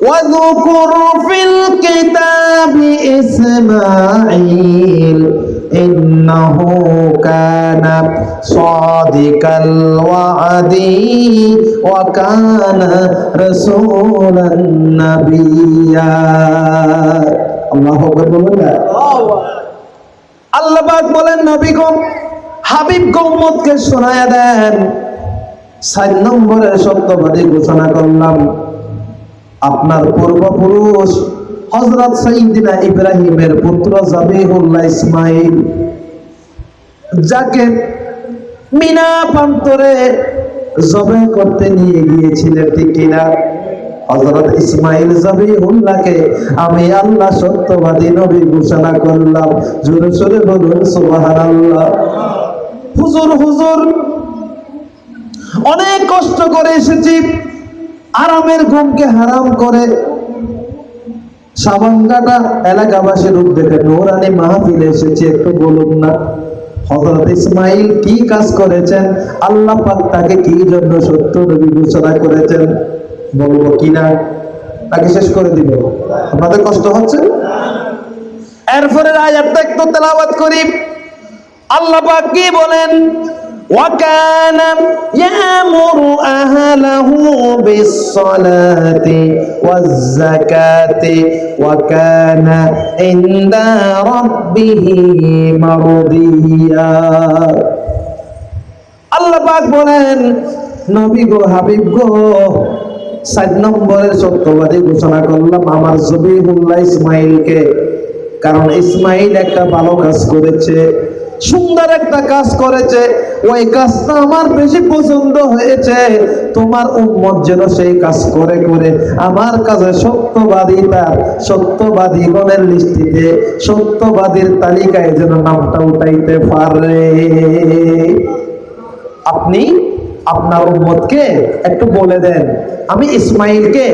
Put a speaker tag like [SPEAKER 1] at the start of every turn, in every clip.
[SPEAKER 1] واذكر في الكتاب إسماعيل إنه كان صادق الوعد وكان رسولا نبيا الله أكبر বলুন না আল্লাহ পাক বলেন নবী গো হাবিব গৌমতকে শোনায়া দেন সাত নম্বরের সত্যবাদী ঘোষণা করলাম আপনার পূর্বপুরুষ হজরত সাইদিনা ইব্রাহিমের পুত্র জাবিহুল্লাহ ইসমাইল যাকে মিনা প্রান্তরে জবে করতে নিয়ে গিয়েছিলেন, ঠিক কিনা? হজরত ইসমাইল জাবিহুল্লাহকে আমি আল্লাহ সত্যবাদী নবী ঘোষণা করলাম। জোরে সোরে বলুন, সুবহানাল্লাহ। হুজুর হুজুর, অনেক কষ্ট করে এসেছি। আরামের ঘুমকে হারাম করে। সাবাঙ্গাটা এলাকাবাসীর উদ্যোগে নোরানি মাহফিলে এসেছি, একটু বলুন না। হজরত ইসমাইল কি কাজ করেছেন? আল্লাহ তাকে কি জন্য সত্য নবী ঘোষণা করেছেন? বলব কিনা তাকে শেষ করে দিব। আপনাদের কষ্ট হচ্ছে? এরপরে আয়াতটা একটু তেলাওয়াত করি। আল্লাহ কি বলেন? وكان يأمر أهله بالصلاة والزكاة وكان عند ربه مرضيا আল্লাহ পাক বলেন নবী গো হাবিব গো সাত নম্বরের সত্যবাদী ঘোষণা করলাম আমার জবিহুল্লাহ ইসমাইলকে কারণ ইসমাইল একটা ভালো কাজ করেছে সুন্দর একটা কাজ করেছে, ওই কাজটা আমার বেশি পছন্দ হয়েছে। তোমার উম্মত যেন সেই কাজ করে করে আমার কাছে সত্যবাদী তার সত্যবাদী গণের লিস্টিতে, সত্যবাদীর তালিকায় যেন নামটা উঠাইতে পারে। আপনি আপনার উম্মতকে একটু বলে দেন। আমি ইসমাইলকে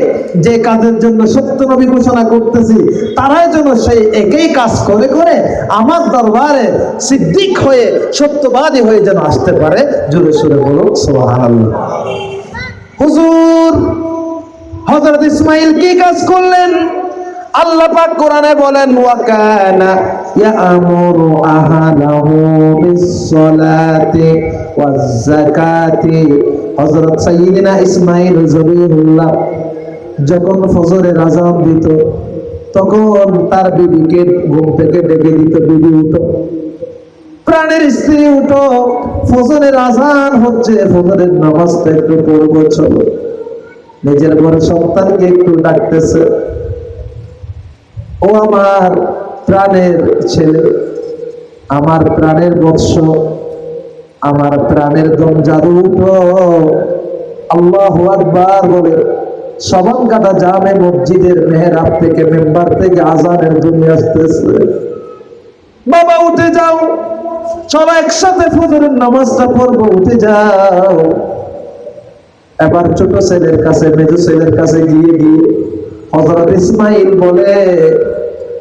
[SPEAKER 1] যে কাজের জন্য সত্য নবী ঘোষণা করতেছি, তারাই যেন সেই একই কাজ করে করে আমার দরবারে সিদ্দিক হয়ে, সত্যবাদী হয়ে যেন আসতে পারে। জোরে সুরে বলুন, সুবহানাল্লাহ। হুজুর, হযরত ইসমাইল কি কাজ করলেন? আল্লাহ পাক কোরআনে বলেন ওয়াকানা ইয়ামুরু আহলাহু বিস-সালাতি ওয়াজ-যাকাতি হযরত সাইয়্যিদিনা ইসমাঈল জবিহুল্লাহ যখন ফজরের আযান দিত, তখন তার বিবিকে ঘুম থেকে ডেকে দিত, বিবি উঠো। প্রাণের স্ত্রী উঠো। ফজরের আজান হচ্ছে ফজরের নামাজটা একটু পড়ব, চলো। নিজের ঘরে সন্তানকে একটু ডাকতেছে। ও আমার প্রাণের ছেলে। আমার প্রাণের বৎস, আমার প্রাণের দম জাদু আল্লাহ আকবার বলে সবান কাটা জামে মসজিদের মেহরাব থেকে মেম্বার থেকে আজানের জন্য আসতেছে। বাবা, উঠে যাও। চলো একসাথে ফজরের নামাজটা পড়ব, উঠে যাও। এবার ছোট ছেলের কাছে, মেজো ছেলের কাছে গিয়ে গিয়ে হজরত ইসমাইল বলে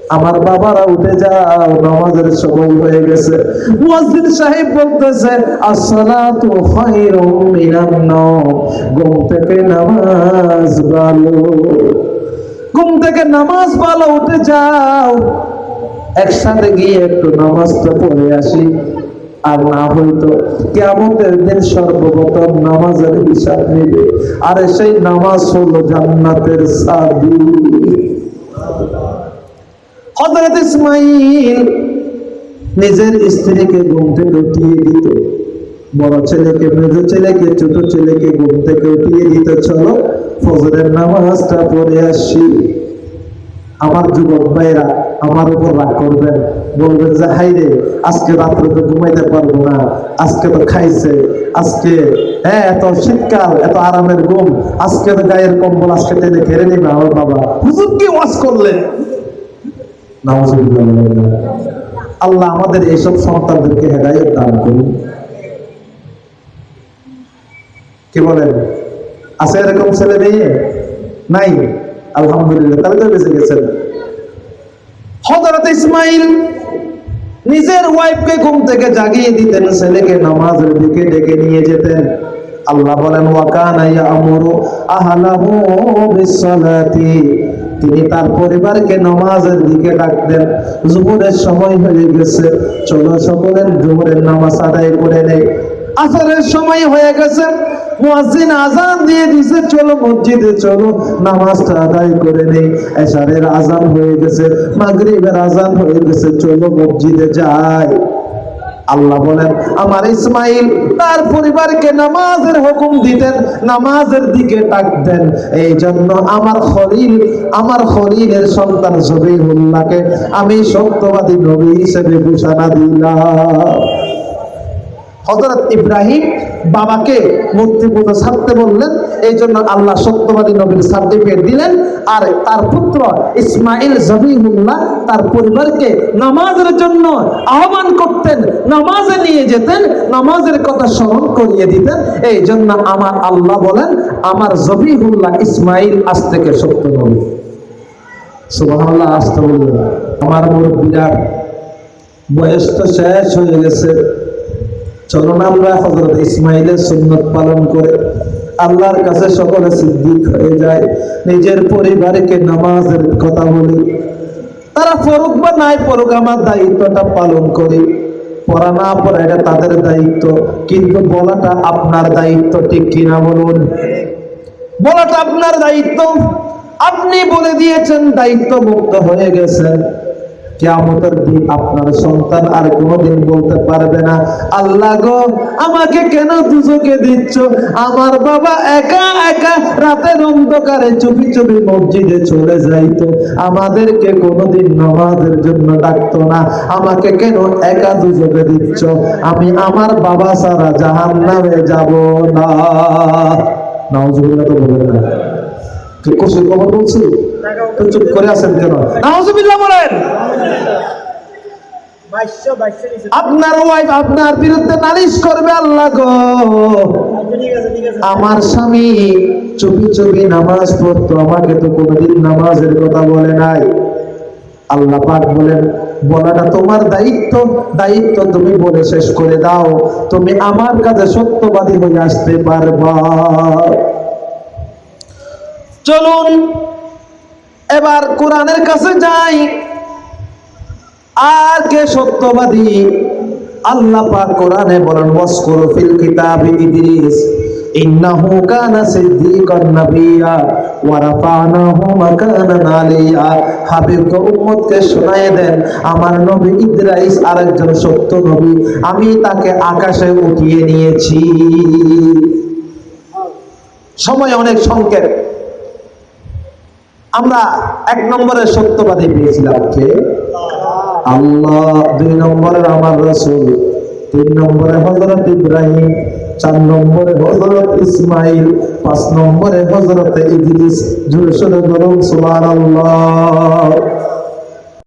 [SPEAKER 1] আমার বাবারা উঠে যাও, নামাজের সময় হয়ে গেছে। মুয়াজ্জিন সাহেব বলতেছে, আসসালাতু খায়রুম মিনান নাওম, ঘুম থেকে নামাজ ভালো। ঘুম থেকে নামাজ ভালো, উঠে যাও। একসাথে গিয়ে একটু নামাজটা পড়ে আসি। আর না হইতো কেমতের দিন সর্বপ্রথম নামাজের হিসাব নেবে। আর সেই নামাজ হলো জান্নাতের সাবি। হযরত ইসমাইল নিজের স্ত্রীকে ঘুম থেকে উঠিয়ে দিত। বড় ছেলেকে, মেজো ছেলেকে, ছোট ছেলেকে ঘুম থেকে উঠিয়ে দিত। চলো ফজরের নামাজটা পড়ে আসি। আমার যুবক ভাইরা আমার উপর রাগ করবেন। বলবেন যে হাই রে, আজকে রাত্রে তো ঘুমাইতে পারব না। আজকে তো খাইছে। আজকে হ্যাঁ এত শীতকাল, এত আরামের ঘুম। আজকে তো গায়ের কম্বল আজকে টেনে ঘেরে নিবে আমার বাবা। হুজুর কি ওয়াজ করলেন। আল্লাহ আমাদের এইসব সন্তানদেরকে হেদায়ত দান করুন। কি বলেন? আছে এরকম ছেলে মেয়ে? নাই। আলহামদুলিল্লাহ, তাহলে তো বেঁচে গেছেন। হযরত ইসমাইল নিজের ওয়াইফকে ঘুম থেকে জাগিয়ে দিতেন, ছেলেকে নামাজের দিকে ডেকে নিয়ে যেতেন। আল্লাহ বলেন ওয়াকানা ইয়ামুরু আহলাহু বিসসালাতি। তিনি তার পরিবারকে নামাজের দিকে ডাকতেন জুহুরের সময় হয়ে গেছে। চলো সকলের জুহুরের নামাজ আদায় করে নেই। আসরের সময় হয়ে গেছে। আজান হয়ে গেছে, মাগরিবের আজান হয়ে গেছে, চলো মসজিদে যাই। আল্লাহ বলেন, আমার ইসমাইল, তার পরিবারকে নামাজের হুকুম দিতেন, নামাজের দিকে ডাকতেন এই জন্য আমার খলিল, আমার খলিলের সন্তান জবিহুল্লাহকে আমি সত্যবাদী নবী হিসেবে ঘোষণা দিলাম। হজরত ইব্রাহিম বাবাকে মূর্তি পুজো ছাড়তে বললেন এই জন্য আল্লাহ সত্যবাদী নবীর সার্টিফিকেট দিলেন, আর তার পুত্র ইসমাইল জবিহুল্লাহ তার পরিবারকে নামাজের জন্য আহ্বান করতেন, নামাজে নিয়ে যেতেন, নামাজের কথা স্মরণ করিয়ে দিতেন। এই জন্য আমার আল্লাহ বলেন, আমার জবিহুল্লাহ ইসমাইল আজ থেকে সত্য নবী। আসতে বললেন আমার মুরব্বীরা, বয়স তো শেষ হয়ে গেছে। চলুন আমরা হজরত ইসমাইলের সুন্নত পালন করে আল্লাহর কাছে সকলে সিদ্দিক হয়ে যায় নিজের পরিবারকে নামাজের কথা বলি। তারা পড়ুক বা নাই পড়ুক, আমার দায়িত্বটা পালন করি। পড়া না পড়া এটা তাদের দায়িত্ব, কিন্তু বলাটা আপনার দায়িত্ব, ঠিক কিনা বলুন? বলাটা আপনার দায়িত্ব। আপনি বলে দিয়েছেন দায়িত্ব মুক্ত হয়ে গেছেন কেয়ামতের দিন আপনার সন্তান আর কোনোদিন বলতে পারবে না, আল্লাহ গো, আমাকে কেন দুজকে দিচ্ছ? আমার বাবা একা একা রাতের অন্ধকারে চুপি চুপি মসজিদে চলে যাইতো। আমাদেরকে কোনোদিন নামাজের জন্য ডাকতো না। আমাকে কেন একা দুজকে দিচ্ছ? আমি আমার বাবা সারা জাহান নামে যাব না। নাউজুবিল্লাহ তো বলবেন না। কি কুসুর খবর বলছি তো চুপ করে আছেন কেন? বলেন। আপনার ওয়াইফ আপনার বিরুদ্ধে নালিশ করবে আল্লাহ গো।
[SPEAKER 2] আচ্ছা, ঠিক আছে ঠিক আছে।
[SPEAKER 1] আমার স্বামী চুপি চুপি নামাজ পড়তো আমাকে তো কোনোদিন নামাজের কথা বলে নাই। আল্লাহ পাক বলেন বলাটা তোমার দায়িত্ব দায়িত্ব তুমি বলে শেষ করে দাও। তুমি আমার কাছে সত্যবাদী হয়ে আসতে পারবা। চলুন এবার কোরআনের কাছে যাই। আর কে সত্যবাদী? আল্লাহ পাক কোরআনে বলেন ওয়াসকুরু ফিল কিতাবি ইদ্রিস ইন্নাহু কানা সিদ্দিকান নাবিয়্যা ওয়া রাফানাহু মাকানান আলিয়্যা হাবিবকে উম্মতকে শোনায় দেন, আমার নবী ইদ্রাইস আরেকজন সত্য নবী, আমি তাকে আকাশে উঠিয়ে নিয়েছি। সময় অনেক সংক্ষেপ আমরা এক নম্বরের সত্যবাদী পেয়েছিলাম কে? আল্লাহ, দুই নম্বরের আমার রসুল, তিন নম্বরে হজরত ইব্রাহিম, চার নম্বরে হজরত ইসমাইল, পাঁচ নম্বরে হজরত ইদ্রিস জোরে সোরে